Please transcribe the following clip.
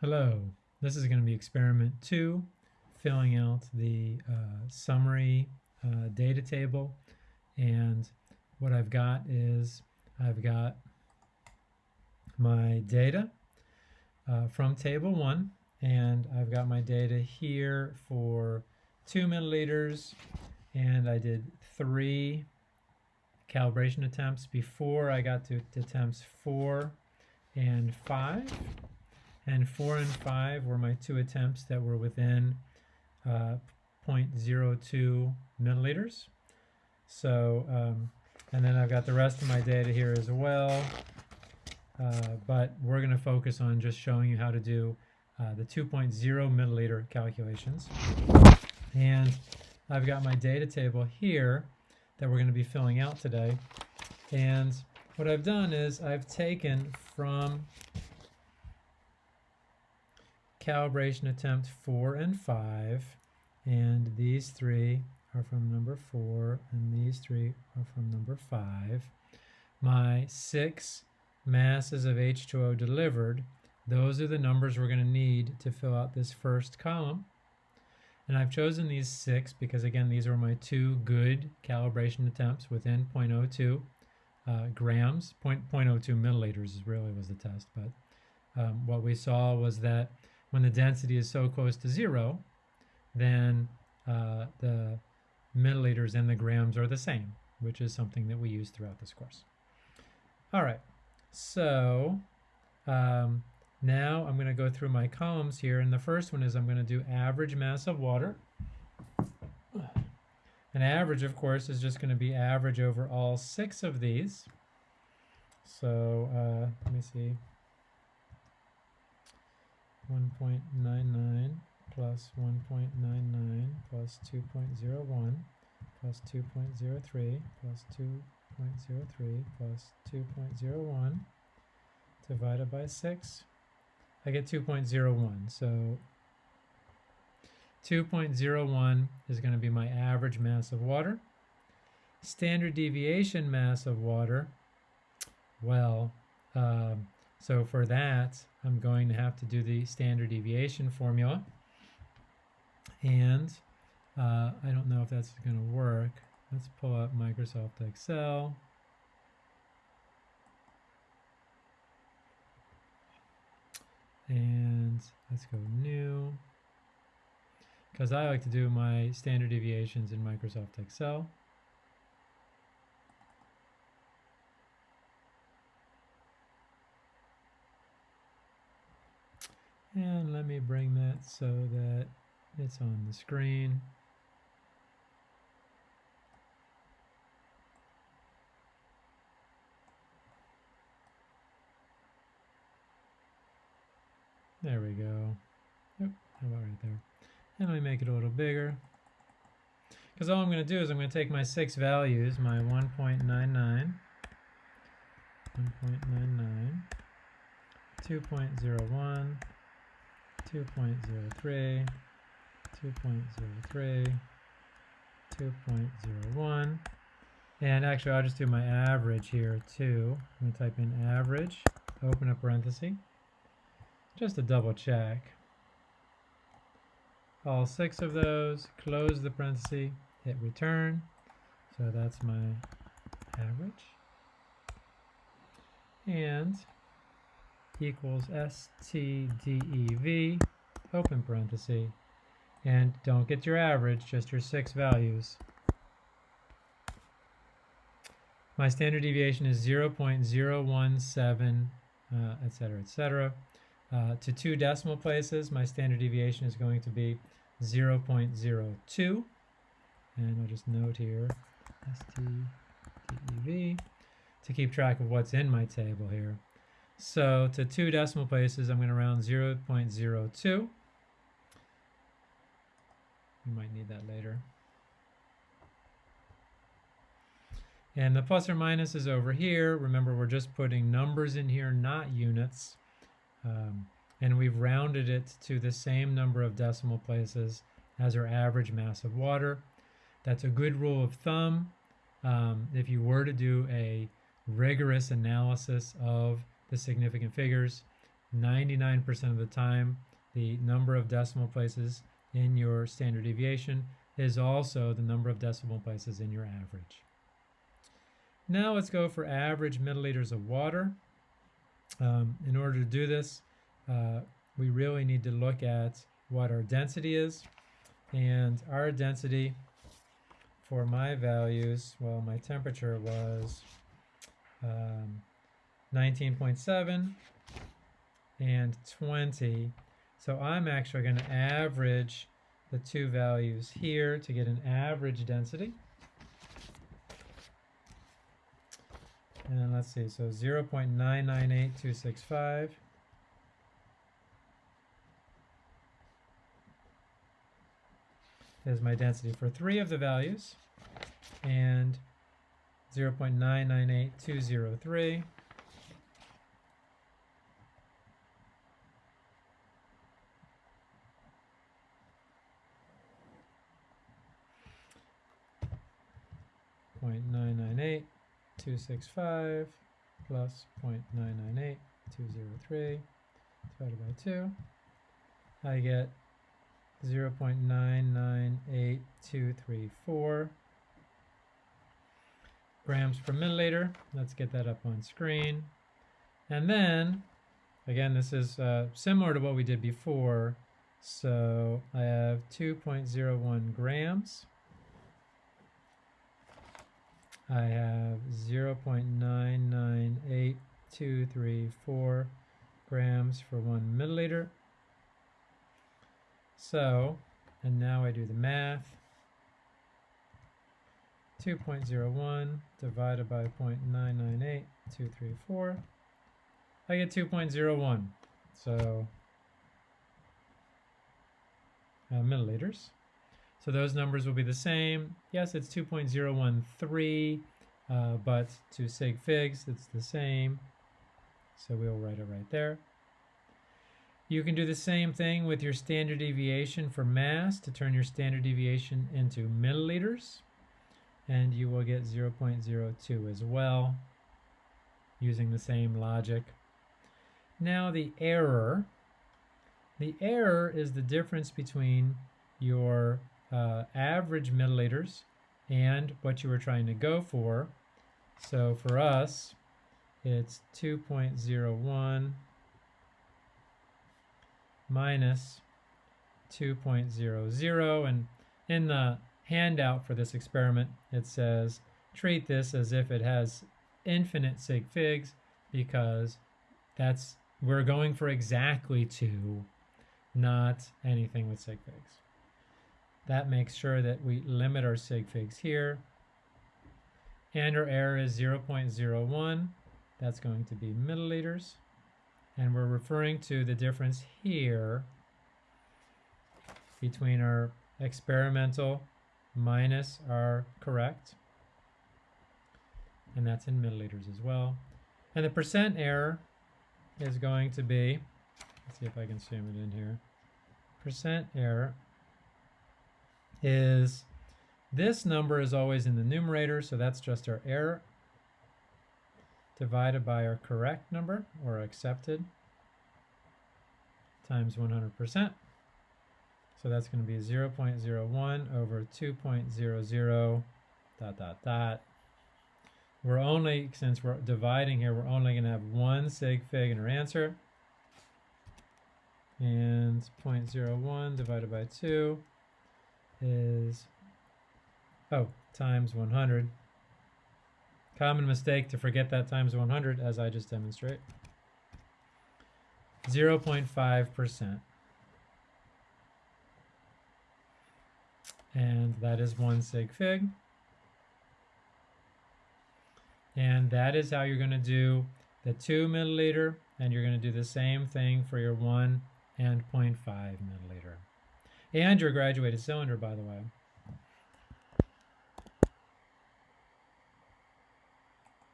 Hello, this is going to be experiment two, filling out the uh, summary uh, data table. And what I've got is I've got my data uh, from table one, and I've got my data here for two milliliters, and I did three calibration attempts before I got to, attempts four and five and 4 and 5 were my two attempts that were within uh, 0.02 milliliters. So, um, and then I've got the rest of my data here as well, uh, but we're going to focus on just showing you how to do uh, the 2.0 milliliter calculations. And I've got my data table here that we're going to be filling out today. And what I've done is I've taken from calibration attempt 4 and 5 and these three are from number 4 and these three are from number 5. My six masses of H2O delivered, those are the numbers we're going to need to fill out this first column. And I've chosen these six because again these were my two good calibration attempts within 0.02 uh, grams. 0.02 milliliters really was the test, but um, what we saw was that when the density is so close to zero, then uh, the milliliters and the grams are the same, which is something that we use throughout this course. All right, so um, now I'm going to go through my columns here, and the first one is I'm going to do average mass of water. An average, of course, is just going to be average over all six of these. So uh, let me see. 1.99 plus 1.99 plus 2.01 plus 2.03 plus 2.03 plus 2.01 divided by 6. I get 2.01. So 2.01 is going to be my average mass of water. Standard deviation mass of water, well, um, so for that, I'm going to have to do the standard deviation formula. And uh, I don't know if that's going to work. Let's pull up Microsoft Excel. And let's go new. Because I like to do my standard deviations in Microsoft Excel. And let me bring that so that it's on the screen. There we go. Yep, how about right there? And let me make it a little bigger. Because all I'm going to do is I'm going to take my six values, my 1.99, 1.99, 2.01, 2.03, 2.03, 2.01. And actually, I'll just do my average here too. I'm going to type in average, open a parenthesis, just to double check. All six of those, close the parenthesis, hit return. So that's my average. And equals STDEV, open parenthesis, and don't get your average, just your six values. My standard deviation is 0.017, uh, et cetera, et cetera. Uh, to two decimal places, my standard deviation is going to be 0.02. And I'll just note here, STDEV, to keep track of what's in my table here. So to two decimal places, I'm going to round 0 0.02. You might need that later. And the plus or minus is over here. Remember, we're just putting numbers in here, not units. Um, and we've rounded it to the same number of decimal places as our average mass of water. That's a good rule of thumb. Um, if you were to do a rigorous analysis of the significant figures, 99% of the time, the number of decimal places in your standard deviation is also the number of decimal places in your average. Now let's go for average milliliters of water. Um, in order to do this, uh, we really need to look at what our density is. And our density for my values, well, my temperature was um, 19.7 and 20. So I'm actually going to average the two values here to get an average density. And let's see, so 0 0.998265 is my density for three of the values, and 0 0.998203 0.998 265 plus 0.998 203 divided by 2. I get 0.998234 grams per milliliter. Let's get that up on screen. And then, again, this is uh, similar to what we did before. So I have 2.01 grams. I have 0.998234 grams for one milliliter. So, and now I do the math. 2.01 divided by 0.998234. I get 2.01. So, uh, milliliters. So those numbers will be the same. Yes, it's 2.013, uh, but to sig figs, it's the same. So we'll write it right there. You can do the same thing with your standard deviation for mass to turn your standard deviation into milliliters. And you will get 0.02 as well using the same logic. Now the error. The error is the difference between average milliliters and what you were trying to go for. So for us, it's 2.01 minus 2.00 and in the handout for this experiment it says treat this as if it has infinite sig figs because that's we're going for exactly 2 not anything with sig figs that makes sure that we limit our sig figs here and our error is 0.01 that's going to be milliliters and we're referring to the difference here between our experimental minus our correct. And that's in milliliters as well. And the percent error is going to be, let's see if I can zoom it in here. Percent error is, this number is always in the numerator, so that's just our error divided by our correct number or accepted times 100%. So that's going to be 0 0.01 over 2.00 dot dot dot. We're only, since we're dividing here, we're only going to have one sig fig in our answer. And 0.01 divided by 2 is, oh, times 100. Common mistake to forget that times 100 as I just demonstrate. 0.5%. And that is one sig fig. And that is how you're going to do the 2 milliliter, and you're going to do the same thing for your 1 and 0.5 milliliter. And your graduated cylinder, by the way.